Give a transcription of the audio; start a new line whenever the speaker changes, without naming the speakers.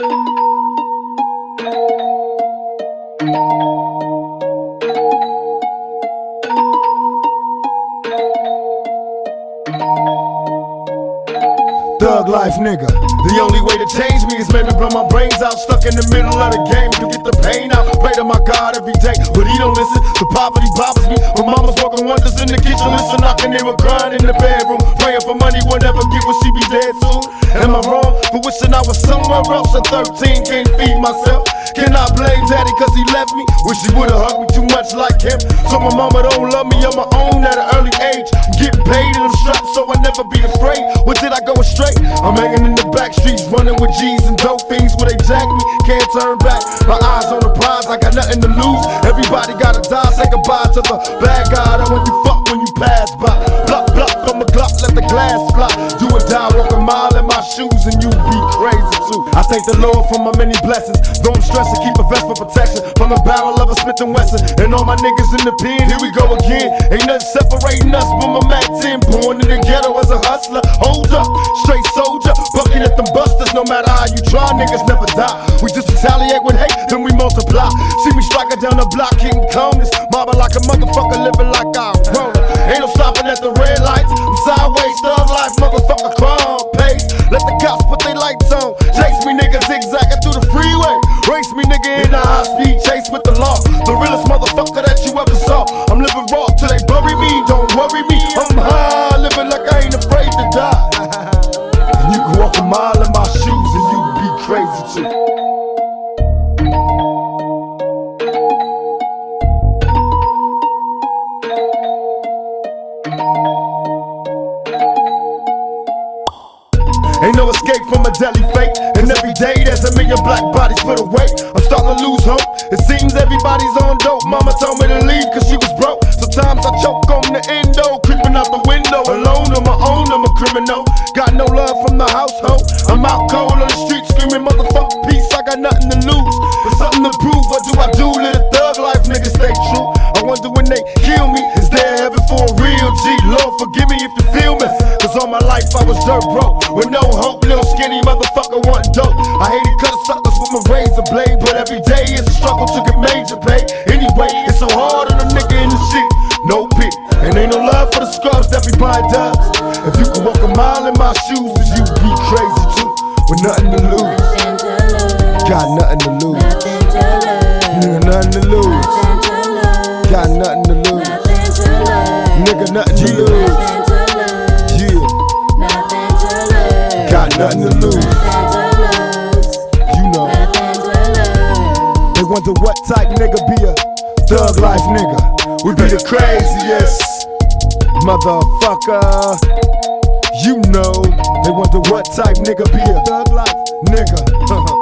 thank you Life nigga. The only way to change me is maybe blow my brains out. Stuck in the middle of the game to get the pain out. Pray to my God every day, but he don't listen. The poverty bothers me. My mama's working wonders in the kitchen. Listen, can hear her crying in the bedroom. Praying for money, will get what she be dead soon. Am I wrong for wishing I was somewhere else at 13? Can't feed myself. Can I blame daddy cause he left me? Wish he would've hugged me much like him. So my mama don't love me on my own at an early age. Getting paid and I'm strapped so I never be afraid. What did I go astray? I'm hanging in the back streets, running with G's and dope fiends where they jack me. Can't turn back. My eyes on the prize, I got nothing to lose. Everybody gotta die, say goodbye to the bad guy. That when you fuck when you pass by. Block, block on the Glock, let the glass fly. Do or die, walk a mile in my shoes and you be crazy I thank the Lord for my many blessings. Though I'm stressed, stressing, keep a vest for protection from the barrel of a Smith and Wesson. And all my niggas in the pen, here we go again. Ain't nothing separating us but my Mac 10. Born in the ghetto as a hustler. Hold up, straight soldier, bucking at them busters. No matter how you try, niggas never die. We just retaliate with hate, then we multiply. See me striking down the block, King Conus. Mobbing like a motherfucker, living like I want it. Ain't no stopping at the red lights. I'm in a high speed chase with the law. The realest motherfucker that you ever saw. I'm living raw till they bury me. Don't worry me. I'm high, living like I ain't afraid to die. and you can walk a mile in my shoes and you be crazy too. Ain't no escape from deadly fate. And every day there's a million black bodies put away. I'm starting to lose hope. It seems everybody's on dope. Mama told me to leave cause she was broke. Sometimes I choke on the endo, creeping out the window. Alone on my own, I'm a criminal. Got no love from the household. I'm out cold on the street screaming, motherfucker, peace. I got nothing to lose, but something to prove. What do I do? A thug life niggas stay true. I wonder when they kill me, is there heaven for a real G? Lord, forgive me if you feel me. Cause all my life I was dirt broke, with no hope, little skinny motherfucker want dope. I hated cutting suckers with my razor blade, but every day is a struggle to get major pay. Anyway, it's so hard on a nigga in the shit, no pity. And ain't no love for the scrubs that everybody does. If you can walk a mile in my shoes, then you be crazy too, with nothing to lose. Got nothing to lose, nigga, nothing to lose. Got nothing to lose, nigga, nothing to lose. Nothing to lose. You know, they wonder what type nigga be a thug life nigga. We be the craziest motherfucker. You know, they wonder what type nigga be a thug life.